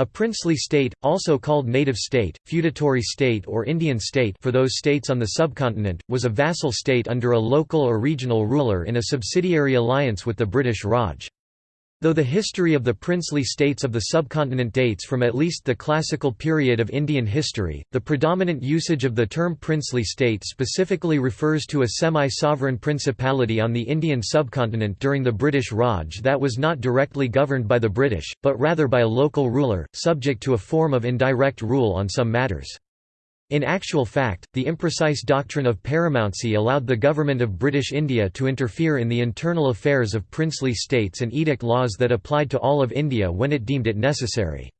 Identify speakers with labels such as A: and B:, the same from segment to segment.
A: A princely state, also called native state, feudatory state or Indian state for those states on the subcontinent, was a vassal state under a local or regional ruler in a subsidiary alliance with the British Raj. Though the history of the princely states of the subcontinent dates from at least the classical period of Indian history, the predominant usage of the term princely state specifically refers to a semi-sovereign principality on the Indian subcontinent during the British Raj that was not directly governed by the British, but rather by a local ruler, subject to a form of indirect rule on some matters. In actual fact, the imprecise doctrine of paramountcy allowed the government of British India to interfere in the internal affairs of princely states and edict laws that applied to all of India when it deemed it necessary.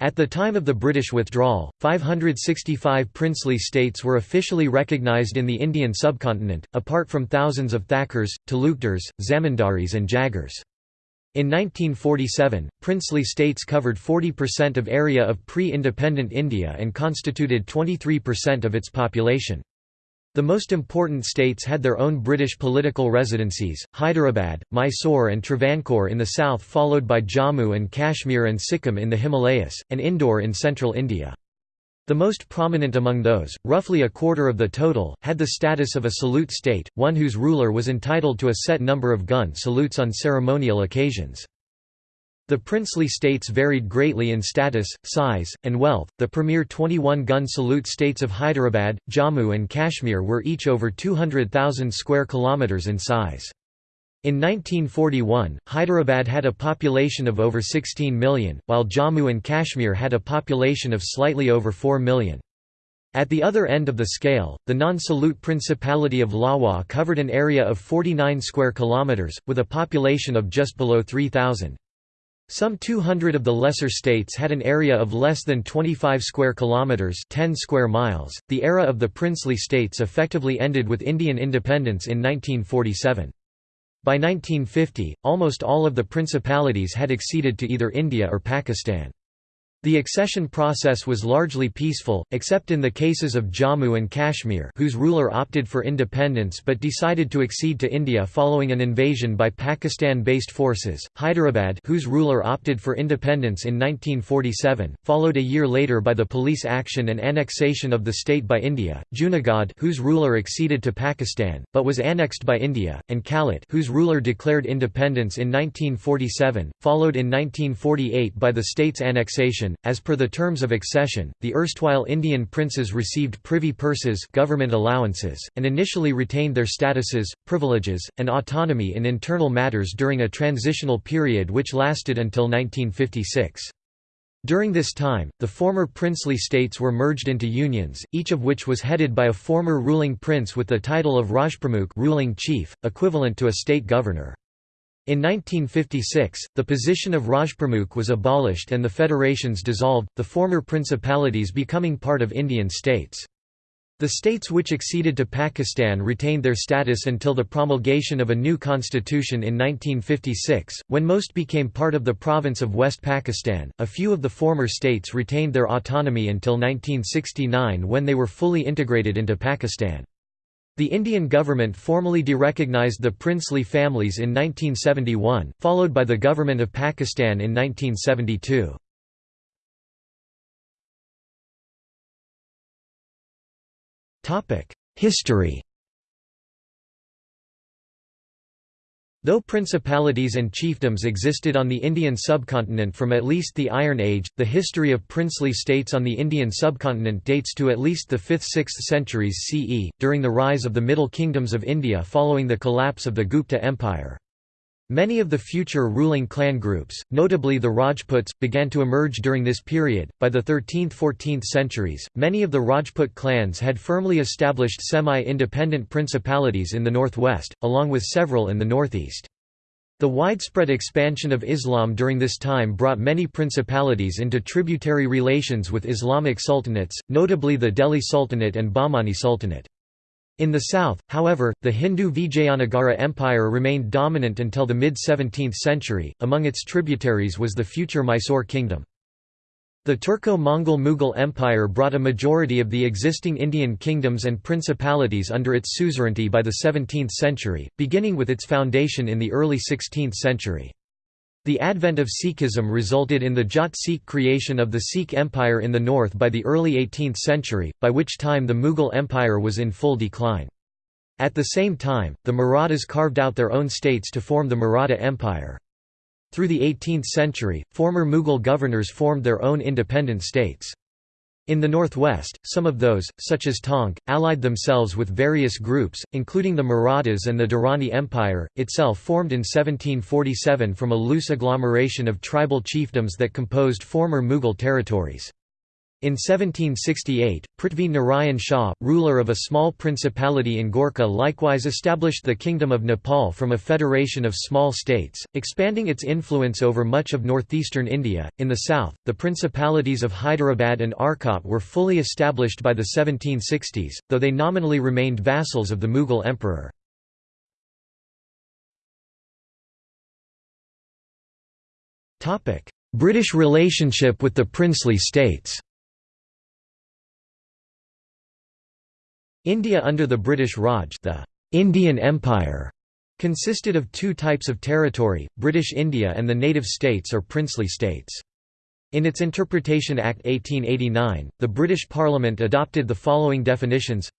A: At the time of the British withdrawal, 565 princely states were officially recognised in the Indian subcontinent, apart from thousands of Thakurs, Talukdars, Zamindaris and Jagirs. In 1947, princely states covered 40% of area of pre-independent India and constituted 23% of its population. The most important states had their own British political residencies, Hyderabad, Mysore and Travancore in the south followed by Jammu and Kashmir and Sikkim in the Himalayas, and Indore in central India. The most prominent among those, roughly a quarter of the total, had the status of a salute state, one whose ruler was entitled to a set number of gun salutes on ceremonial occasions. The princely states varied greatly in status, size, and wealth. The premier 21 gun salute states of Hyderabad, Jammu, and Kashmir were each over 200,000 square kilometers in size. In 1941, Hyderabad had a population of over 16 million, while Jammu and Kashmir had a population of slightly over 4 million. At the other end of the scale, the non-salute Principality of Lalwar covered an area of 49 square kilometers, with a population of just below 3,000. Some 200 of the lesser states had an area of less than 25 square kilometers, 10 square miles. The era of the princely states effectively ended with Indian independence in 1947. By 1950, almost all of the principalities had acceded to either India or Pakistan. The accession process was largely peaceful, except in the cases of Jammu and Kashmir whose ruler opted for independence but decided to accede to India following an invasion by Pakistan-based forces, Hyderabad whose ruler opted for independence in 1947, followed a year later by the police action and annexation of the state by India, Junagadh whose ruler acceded to Pakistan, but was annexed by India, and Kalat whose ruler declared independence in 1947, followed in 1948 by the state's annexation as per the terms of accession, the erstwhile Indian princes received privy purses government allowances, and initially retained their statuses, privileges, and autonomy in internal matters during a transitional period which lasted until 1956. During this time, the former princely states were merged into unions, each of which was headed by a former ruling prince with the title of Rajpramukh ruling chief, equivalent to a state governor. In 1956, the position of Rajpramukh was abolished and the federations dissolved, the former principalities becoming part of Indian states. The states which acceded to Pakistan retained their status until the promulgation of a new constitution in 1956, when most became part of the province of West Pakistan. A few of the former states retained their autonomy until 1969 when they were fully integrated into Pakistan. The Indian government formally derecognized the princely families in 1971, followed by the Government of Pakistan in 1972. History Though principalities and chiefdoms existed on the Indian subcontinent from at least the Iron Age, the history of princely states on the Indian subcontinent dates to at least the 5th–6th centuries CE, during the rise of the Middle Kingdoms of India following the collapse of the Gupta Empire. Many of the future ruling clan groups, notably the Rajputs, began to emerge during this period. By the 13th–14th centuries, many of the Rajput clans had firmly established semi-independent principalities in the northwest, along with several in the northeast. The widespread expansion of Islam during this time brought many principalities into tributary relations with Islamic sultanates, notably the Delhi Sultanate and Bahmani Sultanate. In the south, however, the Hindu Vijayanagara Empire remained dominant until the mid-17th century, among its tributaries was the future Mysore kingdom. The Turco-Mongol Mughal Empire brought a majority of the existing Indian kingdoms and principalities under its suzerainty by the 17th century, beginning with its foundation in the early 16th century. The advent of Sikhism resulted in the Jat Sikh creation of the Sikh Empire in the north by the early 18th century, by which time the Mughal Empire was in full decline. At the same time, the Marathas carved out their own states to form the Maratha Empire. Through the 18th century, former Mughal governors formed their own independent states. In the northwest, some of those, such as Tonk, allied themselves with various groups, including the Marathas and the Durrani Empire, itself formed in 1747 from a loose agglomeration of tribal chiefdoms that composed former Mughal territories. In 1768, Prithvi Narayan Shah, ruler of a small principality in Gorkha likewise established the Kingdom of Nepal from a federation of small states, expanding its influence over much of northeastern India. In the south, the principalities of Hyderabad and Arcot were fully established by the 1760s, though they nominally remained vassals of the Mughal emperor. British relationship with the princely states India under the British Raj the Indian Empire consisted of two types of territory, British India and the native states or princely states. In its Interpretation Act 1889, the British Parliament adopted the following definitions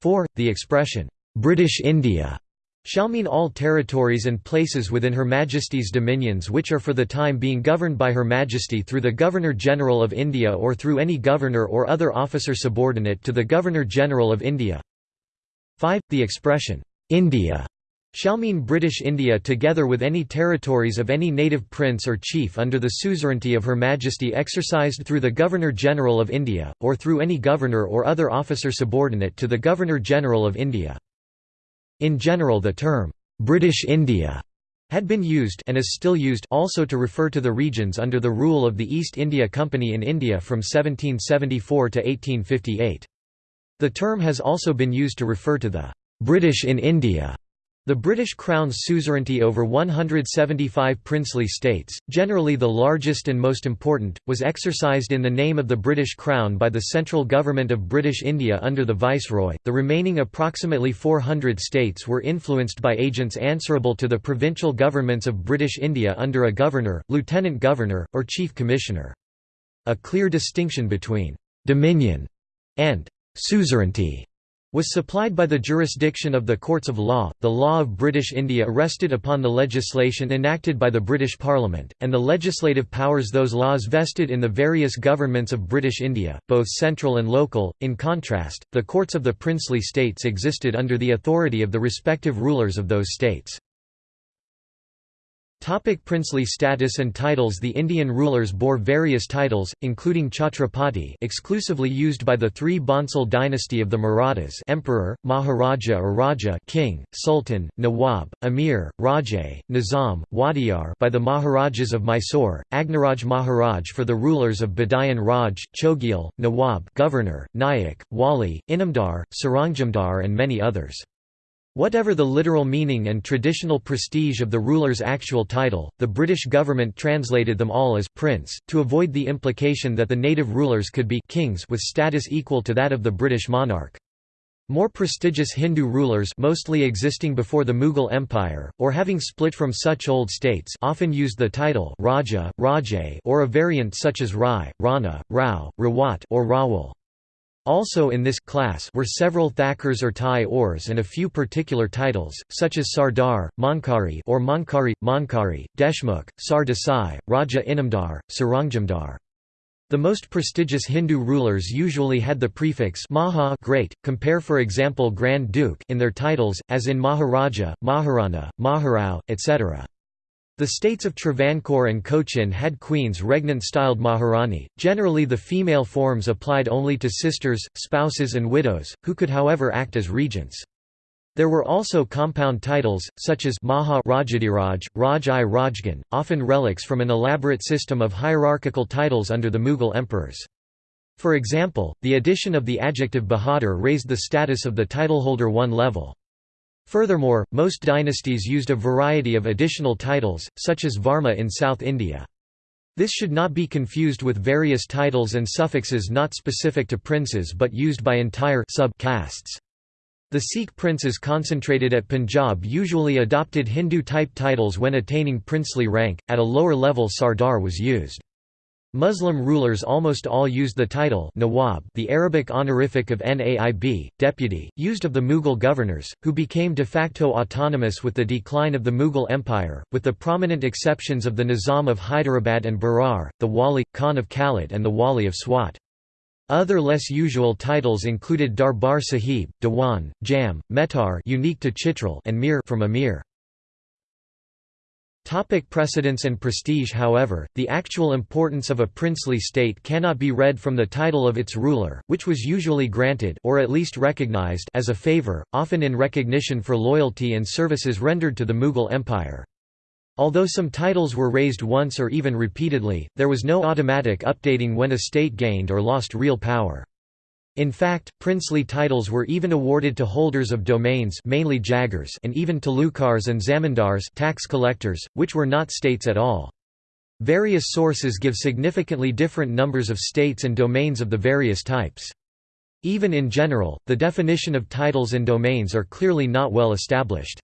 A: 4. The expression, "'British India' shall mean all territories and places within Her Majesty's dominions which are for the time being governed by Her Majesty through the Governor-General of India or through any governor or other officer subordinate to the Governor-General of India. 5. The expression, "'India' shall mean British India together with any territories of any native prince or chief under the suzerainty of Her Majesty exercised through the Governor-General of India, or through any governor or other officer subordinate to the Governor-General of India. In general the term, "'British India' had been used and is still used also to refer to the regions under the rule of the East India Company in India from 1774 to 1858. The term has also been used to refer to the "'British in India' The British Crown's suzerainty over 175 princely states, generally the largest and most important, was exercised in the name of the British Crown by the central government of British India under the Viceroy. The remaining approximately 400 states were influenced by agents answerable to the provincial governments of British India under a governor, lieutenant governor, or chief commissioner. A clear distinction between dominion and suzerainty was supplied by the jurisdiction of the courts of law, the law of British India rested upon the legislation enacted by the British Parliament, and the legislative powers those laws vested in the various governments of British India, both central and local. In contrast, the courts of the princely states existed under the authority of the respective rulers of those states. Topic princely status and titles The Indian rulers bore various titles, including Chhatrapati exclusively used by the three Bhonsle dynasty of the Marathas Emperor, Maharaja or Raja King, Sultan, Nawab, Amir, Rajay, Nizam, Wadiyar by the Maharajas of Mysore, Agniraj Maharaj for the rulers of Badayan Raj, Chogyal, Nawab Governor, Nayak, Wali, Inamdar, Sarangjamdar and many others. Whatever the literal meaning and traditional prestige of the ruler's actual title, the British government translated them all as «prince», to avoid the implication that the native rulers could be «kings» with status equal to that of the British monarch. More prestigious Hindu rulers mostly existing before the Mughal Empire, or having split from such old states often used the title Raja, Rajay or a variant such as Rai, Rana, Rao, Rawat or Rawal. Also in this class were several Thakurs or Thai ors and a few particular titles, such as Sardar, Mankari or Mankari, Mankari, Deshmukh, Sar Desai, Raja Inamdar, Sarangjamdar. The most prestigious Hindu rulers usually had the prefix Maha great, compare for example Grand Duke in their titles, as in Maharaja, Maharana, Maharao, etc. The states of Travancore and Cochin had queens regnant-styled Maharani, generally the female forms applied only to sisters, spouses and widows, who could however act as regents. There were also compound titles, such as Maha Rajadiraj, Raj-i Rajgan, often relics from an elaborate system of hierarchical titles under the Mughal emperors. For example, the addition of the adjective Bahadur raised the status of the titleholder one level. Furthermore, most dynasties used a variety of additional titles, such as Varma in South India. This should not be confused with various titles and suffixes not specific to princes but used by entire sub castes. The Sikh princes concentrated at Punjab usually adopted Hindu-type titles when attaining princely rank, at a lower level Sardar was used. Muslim rulers almost all used the title Nawab the Arabic honorific of Naib, deputy, used of the Mughal governors, who became de facto autonomous with the decline of the Mughal Empire, with the prominent exceptions of the Nizam of Hyderabad and Berar, the Wali, Khan of Kalat and the Wali of Swat. Other less usual titles included Darbar Sahib, Dewan, Jam, Mehtar unique to Chitral and Mir from Amir. Topic precedence and prestige However, the actual importance of a princely state cannot be read from the title of its ruler, which was usually granted or at least recognized as a favor, often in recognition for loyalty and services rendered to the Mughal Empire. Although some titles were raised once or even repeatedly, there was no automatic updating when a state gained or lost real power. In fact, princely titles were even awarded to holders of domains mainly Jagirs and even Talukdars and Zamindars tax collectors, which were not states at all. Various sources give significantly different numbers of states and domains of the various types. Even in general, the definition of titles and domains are clearly not well established.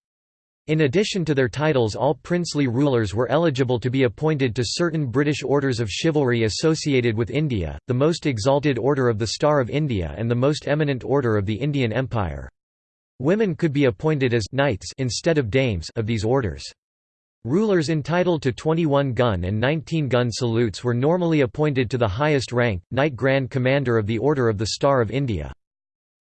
A: In addition to their titles all princely rulers were eligible to be appointed to certain British orders of chivalry associated with India, the most exalted Order of the Star of India and the most eminent Order of the Indian Empire. Women could be appointed as knights instead of dames of these orders. Rulers entitled to 21-gun and 19-gun salutes were normally appointed to the highest rank, Knight Grand Commander of the Order of the Star of India.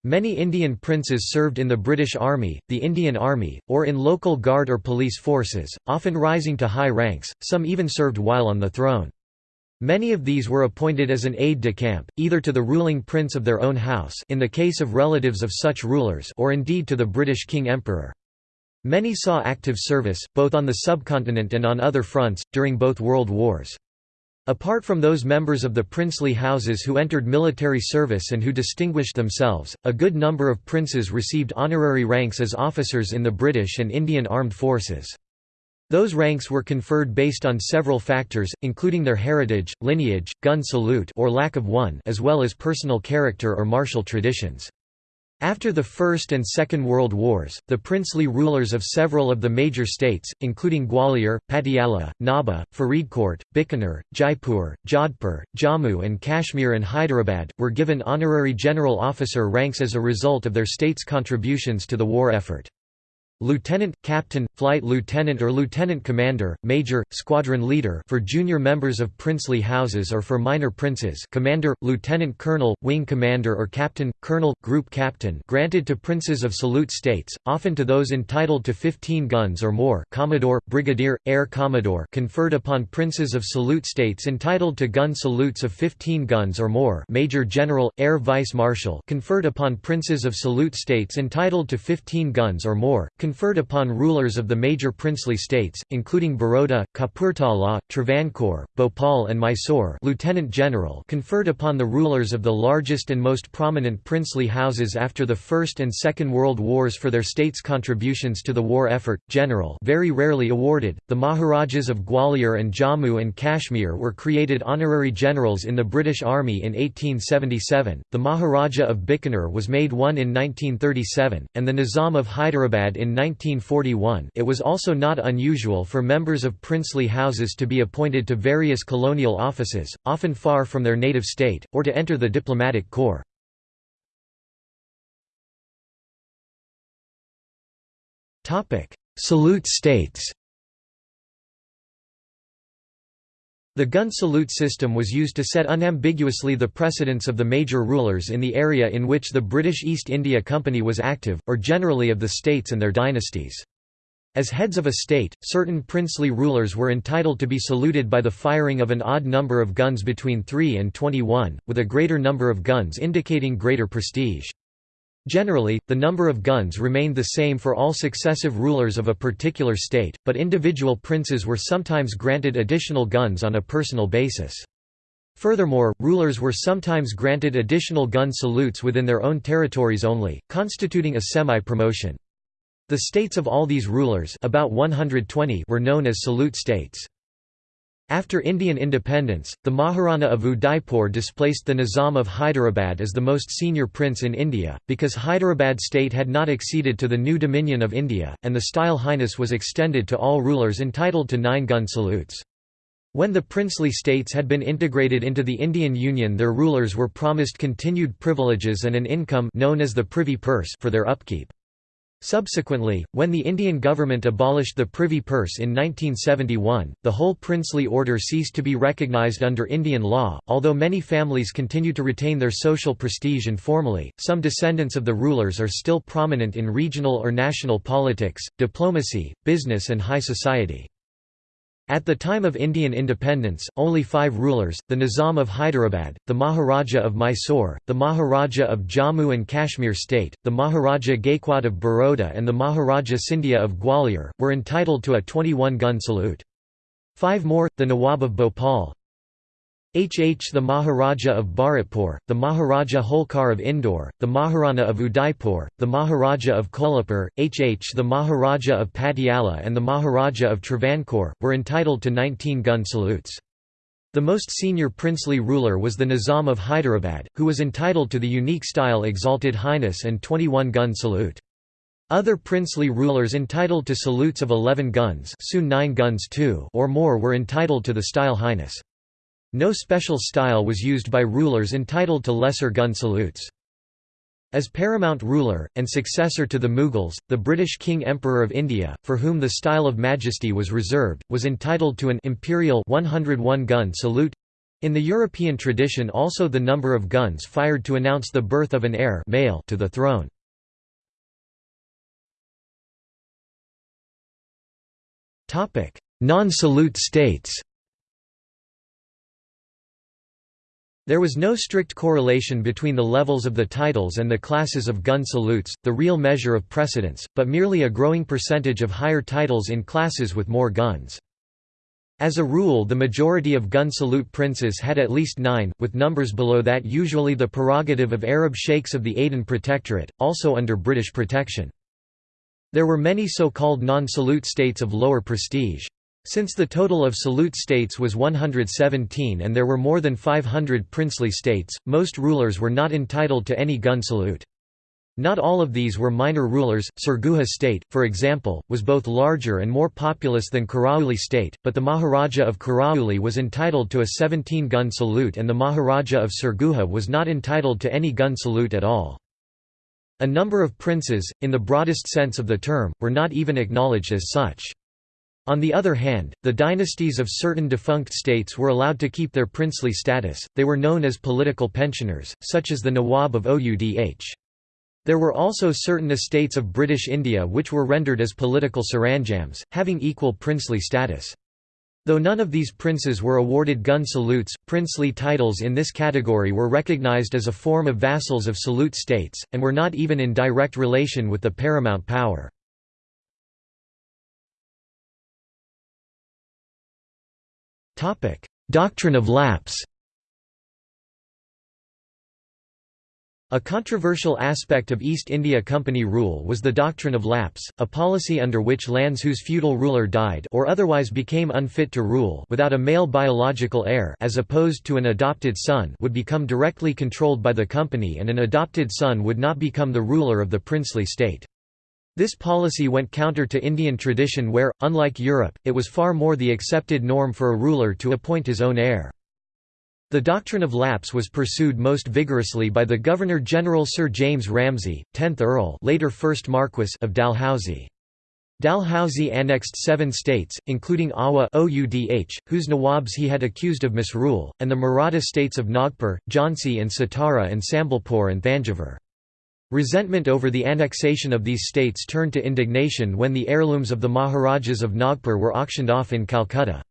A: Many Indian princes served in the British Army, the Indian Army, or in local guard or police forces, often rising to high ranks, some even served while on the throne. Many of these were appointed as an aide-de-camp, either to the ruling prince of their own house in the case of relatives of such rulers or indeed to the British King-Emperor. Many saw active service, both on the subcontinent and on other fronts, during both world wars. Apart from those members of the princely houses who entered military service and who distinguished themselves, a good number of princes received honorary ranks as officers in the British and Indian armed forces. Those ranks were conferred based on several factors, including their heritage, lineage, gun salute or lack of one as well as personal character or martial traditions. After the First and Second World Wars, the princely rulers of several of the major states, including Gwalior, Patiala, Nabha, Faridkot, Bikaner, Jaipur, Jodhpur, Jammu and Kashmir and Hyderabad, were given honorary general officer ranks as a result of their state's contributions to the war effort. Lieutenant, Captain, Flight Lieutenant or Lieutenant Commander, Major, Squadron Leader for junior members of princely houses or for minor princes Commander, Lieutenant Colonel, Wing Commander or Captain, Colonel, Group Captain granted to princes of salute states, often to those entitled to 15 guns or more Commodore, Brigadier, Air Commodore conferred upon princes of salute states entitled to gun salutes of 15 guns or more Major General, Air Vice Marshal conferred upon princes of salute states entitled to 15 guns or more conferred upon rulers of the major princely states, including Baroda, Kapurthala, Travancore, Bhopal and Mysore lieutenant general conferred upon the rulers of the largest and most prominent princely houses after the First and Second World Wars for their states' contributions to the war effort, general very rarely awarded. The Maharajas of Gwalior and Jammu and Kashmir were created honorary generals in the British Army in 1877, the Maharaja of Bikaner was made one in 1937, and the Nizam of Hyderabad in 1941 it was also not unusual for members of princely houses to be appointed to various colonial offices, often far from their native state, or to enter the diplomatic corps. Salute states The gun salute system was used to set unambiguously the precedence of the major rulers in the area in which the British East India Company was active, or generally of the states and their dynasties. As heads of a state, certain princely rulers were entitled to be saluted by the firing of an odd number of guns between 3 and 21, with a greater number of guns indicating greater prestige. Generally, the number of guns remained the same for all successive rulers of a particular state, but individual princes were sometimes granted additional guns on a personal basis. Furthermore, rulers were sometimes granted additional gun salutes within their own territories only, constituting a semi-promotion. The states of all these rulers about 120 were known as salute states. After Indian independence, the Maharana of Udaipur displaced the Nizam of Hyderabad as the most senior prince in India, because Hyderabad state had not acceded to the new Dominion of India, and the style Highness was extended to all rulers entitled to nine-gun salutes. When the princely states had been integrated into the Indian Union their rulers were promised continued privileges and an income known as the privy purse for their upkeep. Subsequently, when the Indian government abolished the Privy Purse in 1971, the whole princely order ceased to be recognised under Indian law. Although many families continue to retain their social prestige informally, some descendants of the rulers are still prominent in regional or national politics, diplomacy, business, and high society. At the time of Indian independence, only five rulers, the Nizam of Hyderabad, the Maharaja of Mysore, the Maharaja of Jammu and Kashmir state, the Maharaja Gaikwad of Baroda and the Maharaja Scindia of Gwalior, were entitled to a 21-gun salute. Five more, the Nawab of Bhopal, HH the Maharaja of Bharatpur, the Maharaja Holkar of Indore, the Maharana of Udaipur, the Maharaja of Kolhapur, HH the Maharaja of Patiala and the Maharaja of Travancore, were entitled to 19-gun salutes. The most senior princely ruler was the Nizam of Hyderabad, who was entitled to the unique style Exalted Highness and 21-gun salute. Other princely rulers entitled to salutes of 11 guns soon 9 guns or more were entitled to the style Highness. No special style was used by rulers entitled to lesser gun salutes. As paramount ruler, and successor to the Mughals, the British King Emperor of India, for whom the style of majesty was reserved, was entitled to an imperial 101-gun salute. In the European tradition also the number of guns fired to announce the birth of an heir male to the throne. Non-salute states There was no strict correlation between the levels of the titles and the classes of gun salutes, the real measure of precedence, but merely a growing percentage of higher titles in classes with more guns. As a rule the majority of gun salute princes had at least nine, with numbers below that usually the prerogative of Arab sheikhs of the Aden Protectorate, also under British protection. There were many so-called non-salute states of lower prestige. Since the total of salute states was 117 and there were more than 500 princely states, most rulers were not entitled to any gun salute. Not all of these were minor rulers. Surguja state, for example, was both larger and more populous than Karauli state, but the Maharaja of Karauli was entitled to a 17-gun salute and the Maharaja of Surguja was not entitled to any gun salute at all. A number of princes, in the broadest sense of the term, were not even acknowledged as such. On the other hand, the dynasties of certain defunct states were allowed to keep their princely status, they were known as political pensioners, such as the Nawab of Oudh. There were also certain estates of British India which were rendered as political saranjams, having equal princely status. Though none of these princes were awarded gun salutes, princely titles in this category were recognized as a form of vassals of salute states, and were not even in direct relation with the paramount power. Doctrine of lapse A controversial aspect of East India Company rule was the doctrine of lapse, a policy under which lands whose feudal ruler died or otherwise became unfit to rule without a male biological heir as opposed to an adopted son would become directly controlled by the company and an adopted son would not become the ruler of the princely state. This policy went counter to Indian tradition where, unlike Europe, it was far more the accepted norm for a ruler to appoint his own heir. The doctrine of lapse was pursued most vigorously by the Governor-General Sir James Ramsay, 10th Earl later 1st Marquess of Dalhousie. Dalhousie annexed seven states, including Awadh Oudh, whose Nawabs he had accused of misrule, and the Maratha states of Nagpur, Jhansi and Satara and Sambalpur and Thanjavur. Resentment over the annexation of these states turned to indignation when the heirlooms of the Maharajas of Nagpur were auctioned off in Calcutta.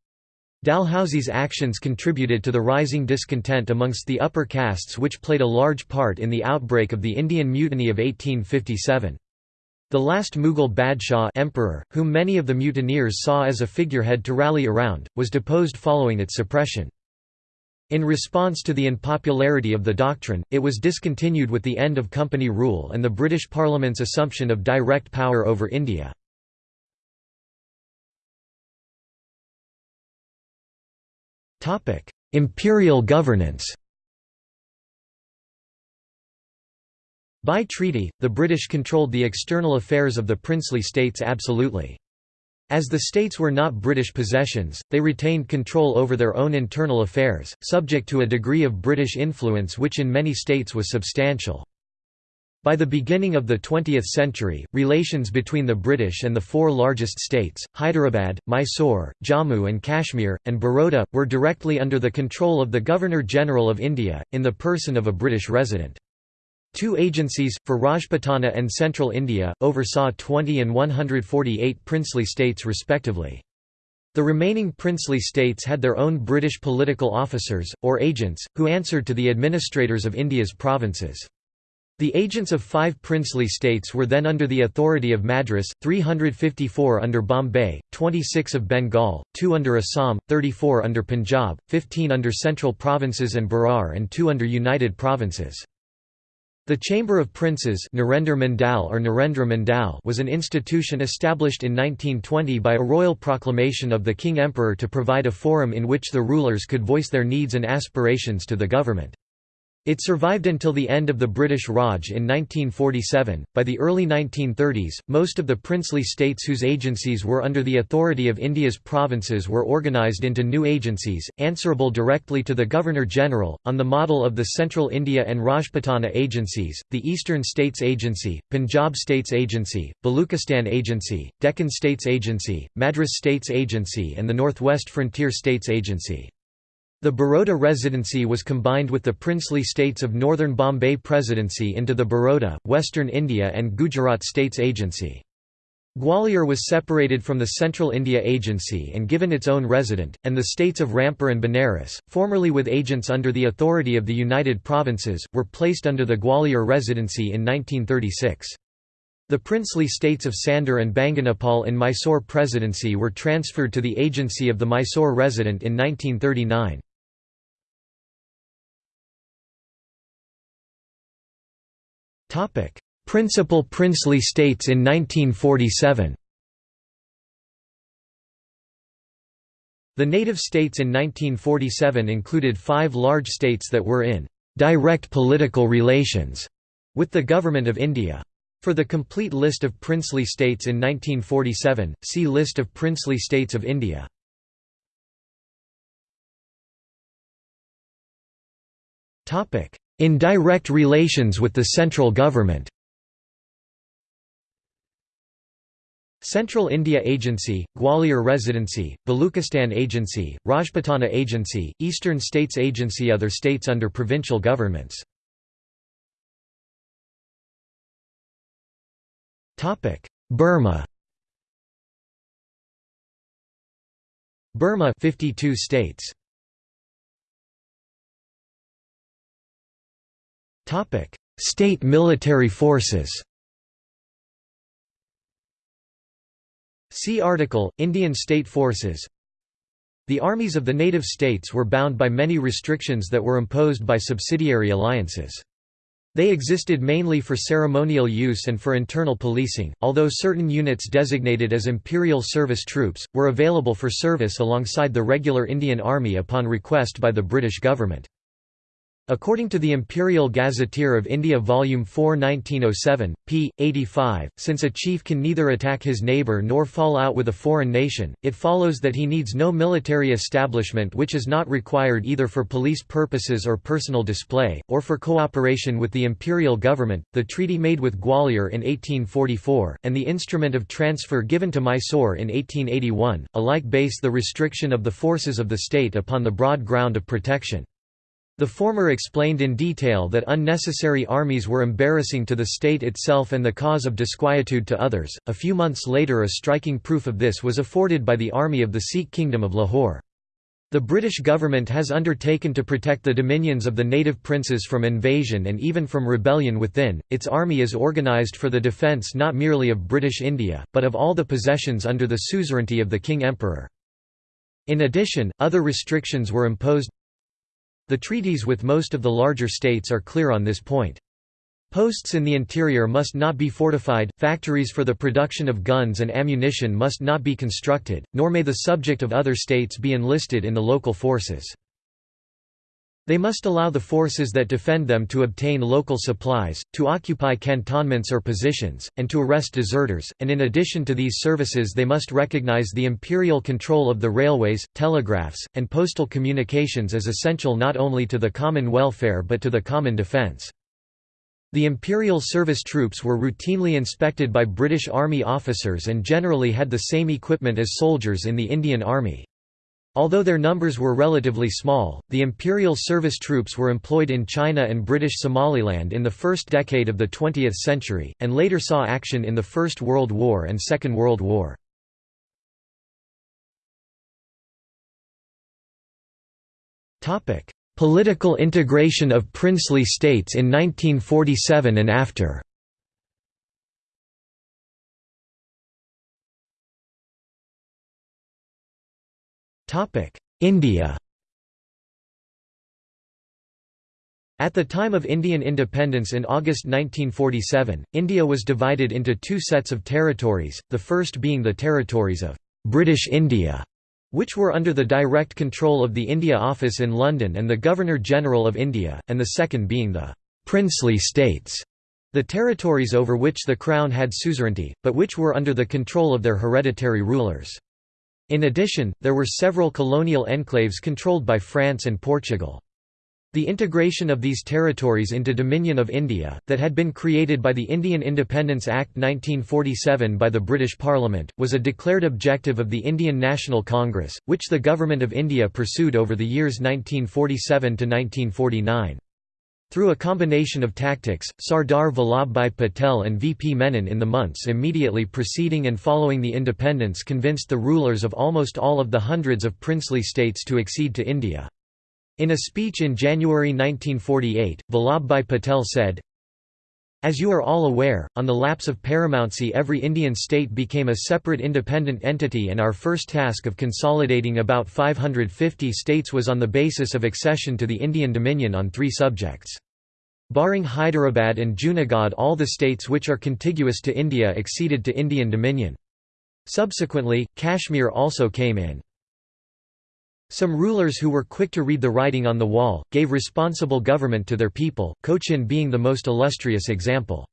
A: Dalhousie's actions contributed to the rising discontent amongst the upper castes which played a large part in the outbreak of the Indian Mutiny of 1857. The last Mughal Badshah emperor, whom many of the mutineers saw as a figurehead to rally around, was deposed following its suppression. In response to the unpopularity of the doctrine, it was discontinued with the end of company rule and the British Parliament's assumption of direct power over India. Imperial governance By treaty, the British controlled the external affairs of the princely states absolutely. As the states were not British possessions, they retained control over their own internal affairs, subject to a degree of British influence which in many states was substantial. By the beginning of the 20th century, relations between the British and the four largest states, Hyderabad, Mysore, Jammu and Kashmir, and Baroda, were directly under the control of the Governor-General of India, in the person of a British resident. Two agencies, for Rajputana and Central India, oversaw 20 and 148 princely states respectively. The remaining princely states had their own British political officers, or agents, who answered to the administrators of India's provinces. The agents of five princely states were then under the authority of Madras, 354 under Bombay, 26 of Bengal, 2 under Assam, 34 under Punjab, 15 under Central Provinces and Berar and 2 under United Provinces. The Chamber of Princes or was an institution established in 1920 by a royal proclamation of the King Emperor to provide a forum in which the rulers could voice their needs and aspirations to the government. It survived until the end of the British Raj in 1947. By the early 1930s, most of the princely states whose agencies were under the authority of India's provinces were organised into new agencies, answerable directly to the Governor General, on the model of the Central India and Rajputana agencies, the Eastern States Agency, Punjab States Agency, Baluchistan Agency, Deccan States Agency, Madras States Agency, and the Northwest Frontier States Agency. The Baroda Residency was combined with the princely states of Northern Bombay Presidency into the Baroda, Western India and Gujarat States Agency. Gwalior was separated from the Central India Agency and given its own resident, and the states of Rampur and Benares, formerly with agents under the authority of the United Provinces, were placed under the Gwalior Residency in 1936. The princely states of Sandhar and Banganapal in Mysore Presidency were transferred to the agency of the Mysore resident in 1939. Principal princely states in 1947 The native states in 1947 included five large states that were in «direct political relations» with the Government of India. For the complete list of princely states in 1947, see List of princely states of India. In direct relations with the central government. Central India Agency, Gwalior Residency, Baluchistan Agency, Rajputana Agency, Eastern States Agency Other states under provincial governments. Burma. Burma 52 states Topic: State military forces. See article Indian State Forces. The armies of the native states were bound by many restrictions that were imposed by subsidiary alliances. They existed mainly for ceremonial use and for internal policing, although certain units designated as Imperial Service Troops, were available for service alongside the regular Indian Army upon request by the British government. According to the Imperial Gazetteer of India Volume 4 1907, p. 85, since a chief can neither attack his neighbour nor fall out with a foreign nation, it follows that he needs no military establishment which is not required either for police purposes or personal display, or for cooperation with the imperial government. The treaty made with Gwalior in 1844, and the instrument of transfer given to Mysore in 1881, alike base the restriction of the forces of the state upon the broad ground of protection. The former explained in detail that unnecessary armies were embarrassing to the state itself and the cause of disquietude to others. A few months later, a striking proof of this was afforded by the army of the Sikh Kingdom of Lahore. The British government has undertaken to protect the dominions of the native princes from invasion and even from rebellion within. Its army is organised for the defence not merely of British India, but of all the possessions under the suzerainty of the King Emperor. In addition, other restrictions were imposed, the treaties with most of the larger states are clear on this point. Posts in the interior must not be fortified, factories for the production of guns and ammunition must not be constructed, nor may the subject of other states be enlisted in the local forces. They must allow the forces that defend them to obtain local supplies, to occupy cantonments or positions, and to arrest deserters, and in addition to these services they must recognize the imperial control of the railways, telegraphs, and postal communications as essential not only to the common welfare but to the common defense. The Imperial Service troops were routinely inspected by British Army officers and generally had the same equipment as soldiers in the Indian Army. Although their numbers were relatively small, the Imperial Service troops were employed in China and British Somaliland in the first decade of the 20th century, and later saw action in the First World War and Second World War. Political integration of princely states in 1947 and after India At the time of Indian independence in August 1947, India was divided into two sets of territories, the first being the territories of British India which were under the direct control of the India Office in London and the Governor-General of India, and the second being the «princely states», the territories over which the Crown had suzerainty, but which were under the control of their hereditary rulers. In addition, there were several colonial enclaves controlled by France and Portugal. The integration of these territories into Dominion of India, that had been created by the Indian Independence Act 1947 by the British Parliament, was a declared objective of the Indian National Congress, which the Government of India pursued over the years 1947 to 1949. Through a combination of tactics, Sardar Vallabhbhai Patel and V. P. Menon in the months immediately preceding and following the independence convinced the rulers of almost all of the hundreds of princely states to accede to India. In a speech in January 1948, Vallabhbhai Patel said, As you are all aware, on the lapse of paramountcy every Indian state became a separate independent entity and our first task of consolidating about 550 states was on the basis of accession to the Indian Dominion on three subjects. Barring Hyderabad and Junagadh all the states which are contiguous to India acceded to Indian Dominion. Subsequently, Kashmir also came in. Some rulers who were quick to read the writing on the wall, gave responsible government to their people, Cochin being the most illustrious example.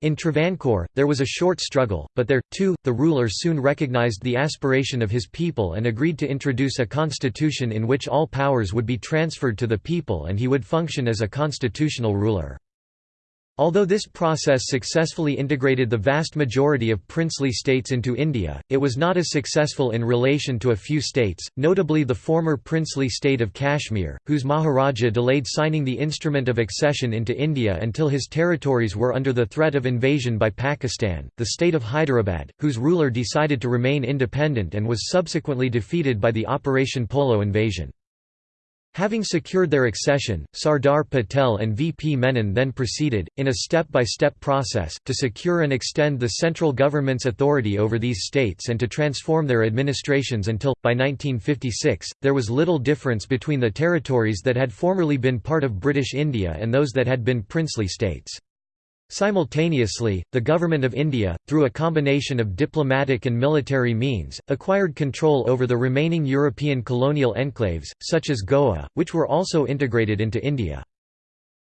A: In Travancore, there was a short struggle, but there, too, the ruler soon recognized the aspiration of his people and agreed to introduce a constitution in which all powers would be transferred to the people and he would function as a constitutional ruler. Although this process successfully integrated the vast majority of princely states into India, it was not as successful in relation to a few states, notably the former princely state of Kashmir, whose Maharaja delayed signing the instrument of accession into India until his territories were under the threat of invasion by Pakistan, the state of Hyderabad, whose ruler decided to remain independent and was subsequently defeated by the Operation Polo invasion. Having secured their accession, Sardar Patel and V. P. Menon then proceeded, in a step-by-step -step process, to secure and extend the central government's authority over these states and to transform their administrations until, by 1956, there was little difference between the territories that had formerly been part of British India and those that had been princely states. Simultaneously, the Government of India, through a combination of diplomatic and military means, acquired control over the remaining European colonial enclaves, such as Goa, which were also integrated into India.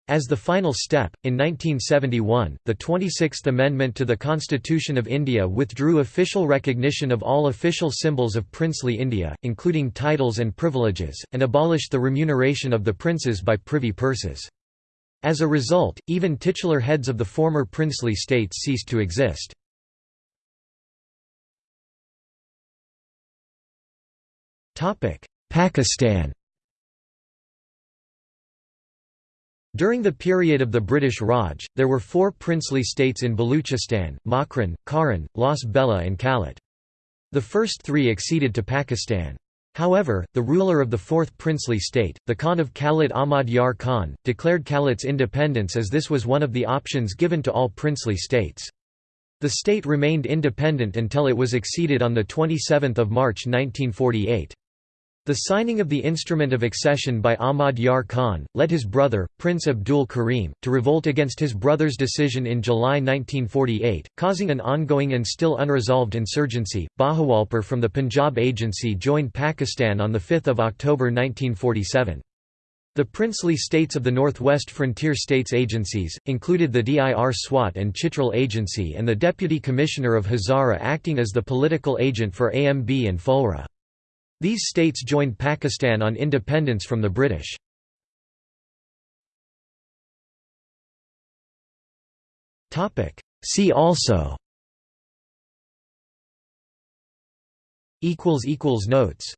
A: As the final step, in 1971, the 26th Amendment to the Constitution of India withdrew official recognition of all official symbols of princely India, including titles and privileges, and abolished the remuneration of the princes by privy purses. As a result, even titular heads of the former princely states ceased to exist. Pakistan During the period of the British Raj, there were four princely states in Baluchistan, Makran, Kharan, Las Bela and Kalat. The first three acceded to Pakistan. However, the ruler of the fourth princely state, the Khan of Kalat Ahmad Yar Khan, declared Kalat's independence as this was one of the options given to all princely states. The state remained independent until it was acceded on 27 March 1948. The signing of the Instrument of Accession by Ahmad Yar Khan, led his brother, Prince Abdul Karim, to revolt against his brother's decision in July 1948, causing an ongoing and still unresolved insurgency. Bahawalpur from the Punjab Agency joined Pakistan on 5 October 1947. The princely states of the Northwest Frontier States Agencies, included the Dir Swat and Chitral Agency and the Deputy Commissioner of Hazara acting as the political agent for AMB and Phulra. These states joined Pakistan on independence from the British. See also. Notes